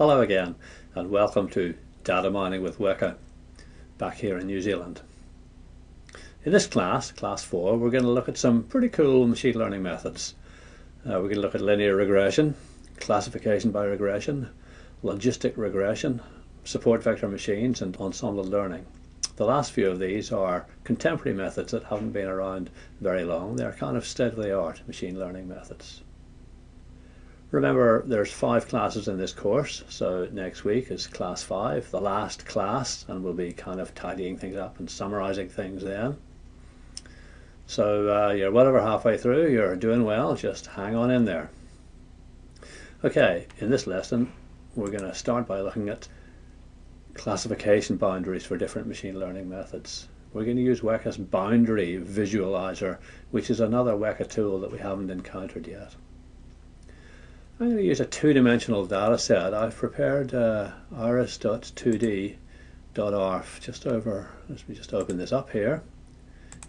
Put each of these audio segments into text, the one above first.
Hello again and welcome to Data Mining with Weka back here in New Zealand. In this class, class 4, we're going to look at some pretty cool machine learning methods. Uh, we're going to look at linear regression, classification by regression, logistic regression, support vector machines and ensemble learning. The last few of these are contemporary methods that haven't been around very long. They're kind of state-of-the-art machine learning methods. Remember, there's five classes in this course, so next week is class five, the last class, and we'll be kind of tidying things up and summarizing things then. So uh, you're well over halfway through, you're doing well, just hang on in there. Okay, in this lesson, we're going to start by looking at classification boundaries for different machine learning methods. We're going to use Weka's boundary visualizer, which is another Weka tool that we haven't encountered yet. I'm going to use a two-dimensional data set. I've prepared uh, iris.2d.arff just over, let me just open this up here.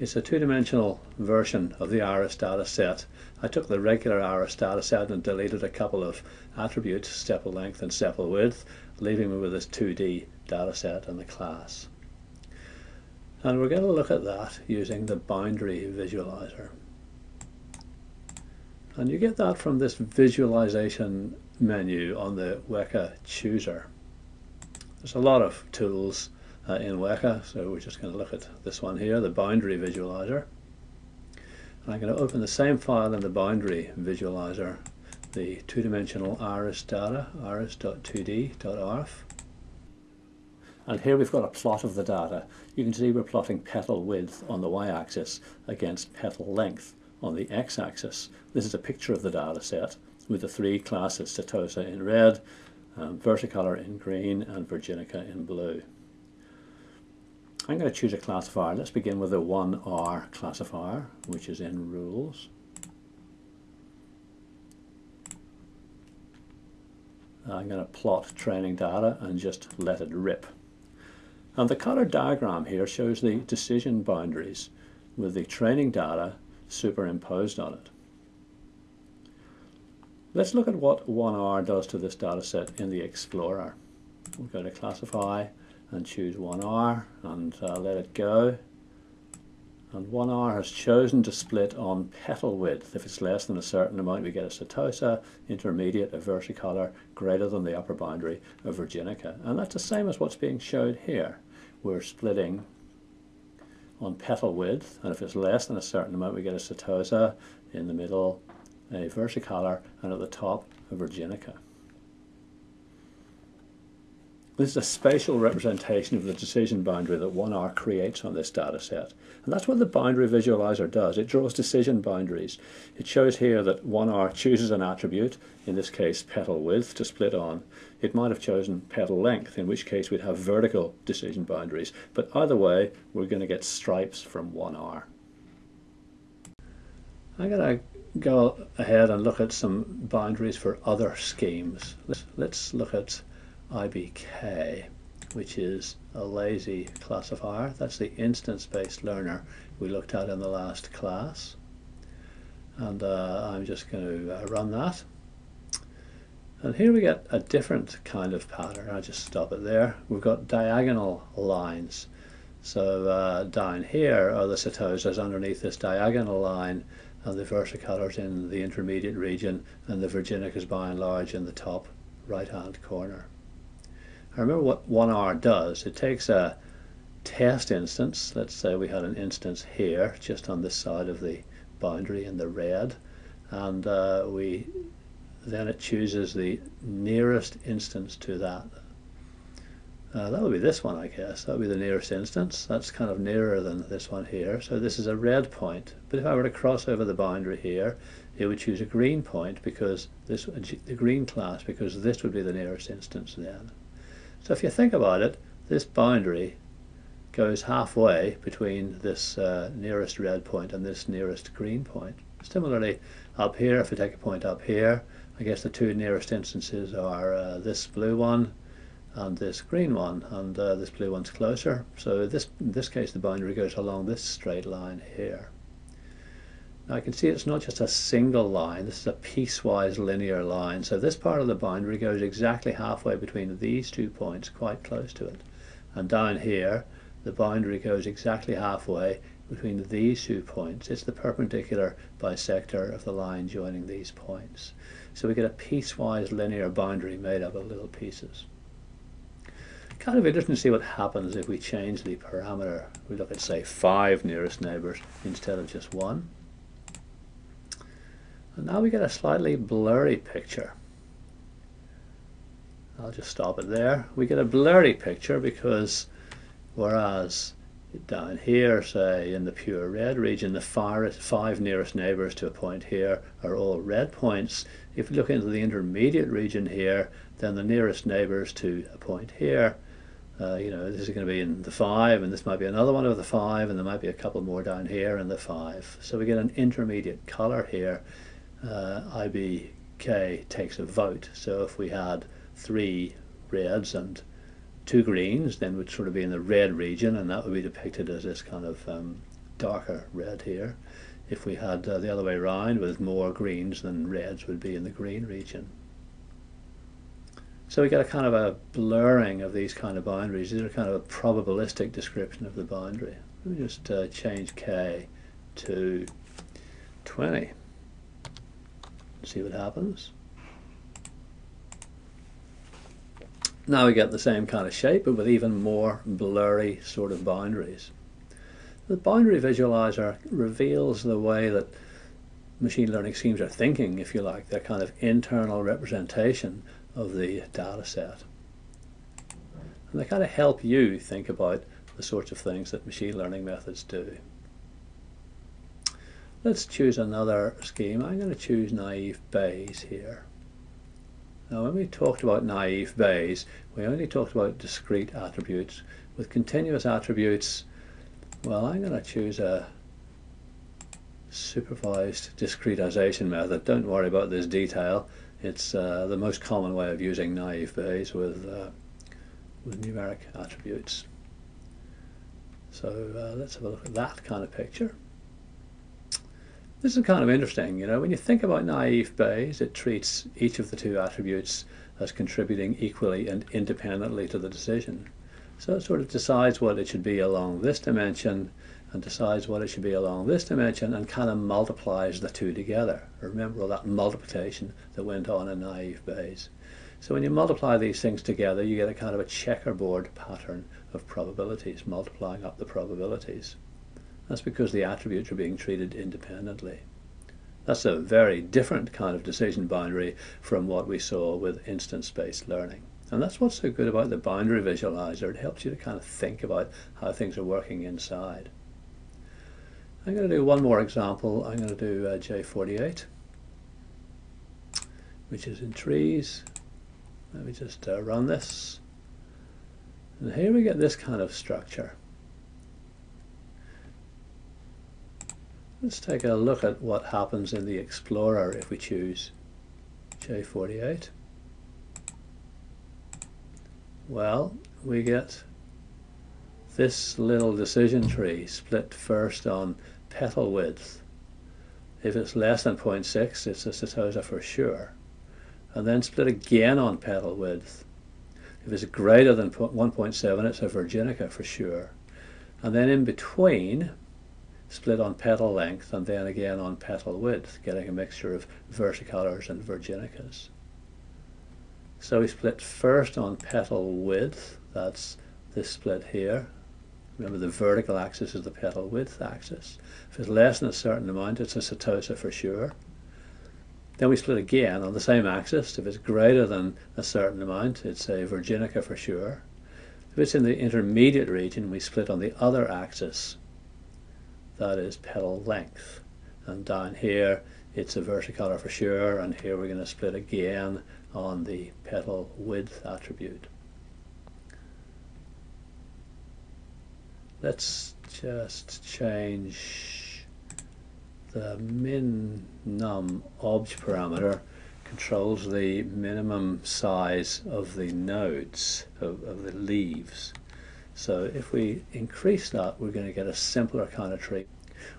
It's a two-dimensional version of the iris data set. I took the regular iris data set and deleted a couple of attributes, sepal length and sepal width, leaving me with this 2D data set and the class. And we're going to look at that using the boundary visualizer. And you get that from this visualization menu on the Weka chooser. There's a lot of tools uh, in Weka, so we're just going to look at this one here, the boundary visualizer. And I'm going to open the same file in the boundary visualizer, the two-dimensional iris data, iris.2d.arff. And here we've got a plot of the data. You can see we're plotting petal width on the y-axis against petal length on the x-axis. This is a picture of the data set with the three classes, Setosa in red, um, Versicolor in green, and Virginica in blue. I'm going to choose a classifier. Let's begin with the 1R classifier, which is in rules. I'm going to plot training data and just let it rip. And the color diagram here shows the decision boundaries with the training data superimposed on it. Let's look at what 1R does to this data set in the Explorer. We'll go to Classify and choose 1R and uh, let it go. And 1R has chosen to split on petal width. If it's less than a certain amount, we get a setosa, intermediate, a versicolor, greater than the upper boundary, a virginica. And that's the same as what's being showed here. We're splitting on petal width, and if it's less than a certain amount, we get a setosa in the middle, a versicolor, and at the top, a virginica. This is a spatial representation of the decision boundary that 1R creates on this data set. And that's what the boundary visualizer does. It draws decision boundaries. It shows here that 1R chooses an attribute, in this case petal width, to split on. It might have chosen petal length, in which case we'd have vertical decision boundaries. But either way, we're going to get stripes from 1R. I'm going to go ahead and look at some boundaries for other schemes. Let's, let's look at IBK, which is a lazy classifier. That's the instance-based learner we looked at in the last class. And uh, I'm just going to uh, run that. And here we get a different kind of pattern. I'll just stop it there. We've got diagonal lines. So uh, down here are the setosas underneath this diagonal line and the versicolors in the intermediate region and the virginicas by and large in the top right hand corner. Remember what 1R does. It takes a test instance. Let's say we had an instance here, just on this side of the boundary in the red. And uh, we then it chooses the nearest instance to that. Uh, that would be this one, I guess. That would be the nearest instance. That's kind of nearer than this one here. So this is a red point. But if I were to cross over the boundary here, it would choose a green point because this the green class because this would be the nearest instance then. So if you think about it, this boundary goes halfway between this uh, nearest red point and this nearest green point. Similarly, up here, if we take a point up here, I guess the two nearest instances are uh, this blue one and this green one, and uh, this blue one's closer. So this, in this case, the boundary goes along this straight line here. Now I can see it's not just a single line, this is a piecewise linear line. So this part of the boundary goes exactly halfway between these two points, quite close to it. And down here, the boundary goes exactly halfway between these two points. It's the perpendicular bisector of the line joining these points. So we get a piecewise linear boundary made up of little pieces. Kind of interesting to see what happens if we change the parameter. We look at, say, five nearest neighbors instead of just one. And now we get a slightly blurry picture. I'll just stop it there. We get a blurry picture because whereas down here, say in the pure red region, the five nearest neighbors to a point here are all red points. If we look into the intermediate region here, then the nearest neighbors to a point here, uh, you know, this is going to be in the five, and this might be another one of the five, and there might be a couple more down here in the five. So we get an intermediate color here uh, IBK takes a vote. So if we had three reds and two greens, then we'd sort of be in the red region, and that would be depicted as this kind of um, darker red here. If we had uh, the other way around, with more greens than reds, would be in the green region. So we get a kind of a blurring of these kind of boundaries. These are kind of a probabilistic description of the boundary. Let me just uh, change k to 20 see what happens. Now we get the same kind of shape, but with even more blurry sort of boundaries. The boundary visualizer reveals the way that machine learning schemes are thinking, if you like, their kind of internal representation of the data set. And they kind of help you think about the sorts of things that machine learning methods do. Let's choose another scheme. I'm going to choose naive Bayes here. Now when we talked about naive Bayes, we only talked about discrete attributes. With continuous attributes, well I'm going to choose a supervised discretization method. Don't worry about this detail. It's uh, the most common way of using naive Bayes with, uh, with numeric attributes. So uh, let's have a look at that kind of picture. This is kind of interesting, you know, when you think about naive Bayes, it treats each of the two attributes as contributing equally and independently to the decision. So it sort of decides what it should be along this dimension and decides what it should be along this dimension and kind of multiplies the two together. Remember all that multiplication that went on in naive Bayes. So when you multiply these things together, you get a kind of a checkerboard pattern of probabilities, multiplying up the probabilities. That's because the attributes are being treated independently. That's a very different kind of decision boundary from what we saw with instance-based learning. And that's what's so good about the boundary visualizer. It helps you to kind of think about how things are working inside. I'm going to do one more example. I'm going to do uh, J48, which is in trees. Let me just uh, run this. And here we get this kind of structure. Let's take a look at what happens in the Explorer if we choose J48. Well, we get this little decision tree split first on petal width. If it's less than 0.6, it's a setosa for sure. And then split again on petal width. If it's greater than 1.7, it's a virginica for sure. And then in between, split on petal length and then again on petal width, getting a mixture of versicolors and virginicas. So we split first on petal width, that's this split here. Remember the vertical axis is the petal width axis. If it's less than a certain amount, it's a setosa for sure. Then we split again on the same axis. If it's greater than a certain amount, it's a virginica for sure. If it's in the intermediate region, we split on the other axis that is petal length. And down here it's a versicolor for sure, and here we're going to split again on the petal width attribute. Let's just change the min num obj parameter controls the minimum size of the nodes, of, of the leaves. So if we increase that, we're going to get a simpler kind of tree.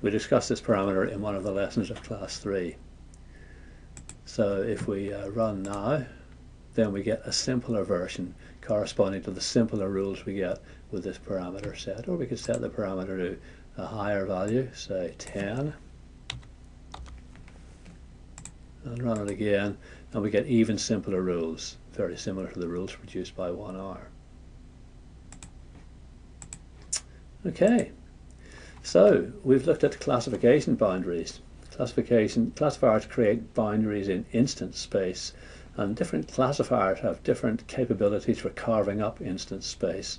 We discussed this parameter in one of the lessons of class 3. So if we uh, run now, then we get a simpler version corresponding to the simpler rules we get with this parameter set. Or we could set the parameter to a higher value, say 10, and run it again, and we get even simpler rules, very similar to the rules produced by 1R. Okay, so we've looked at classification boundaries. Classification classifiers create boundaries in instance space, and different classifiers have different capabilities for carving up instance space.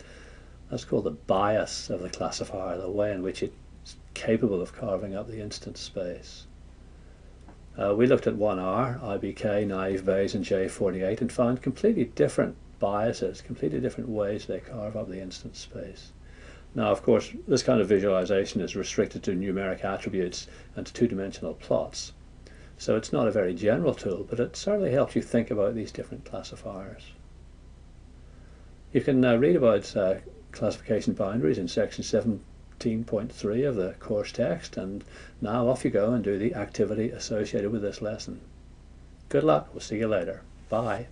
That's called the bias of the classifier, the way in which it's capable of carving up the instance space. Uh, we looked at 1R, IBK, naive Bayes, and J48 and found completely different biases, completely different ways they carve up the instance space. Now, of course, this kind of visualization is restricted to numeric attributes and two-dimensional plots. So it's not a very general tool, but it certainly helps you think about these different classifiers. You can uh, read about uh, classification boundaries in section 17.3 of the course text, and now off you go and do the activity associated with this lesson. Good luck, we'll see you later. Bye.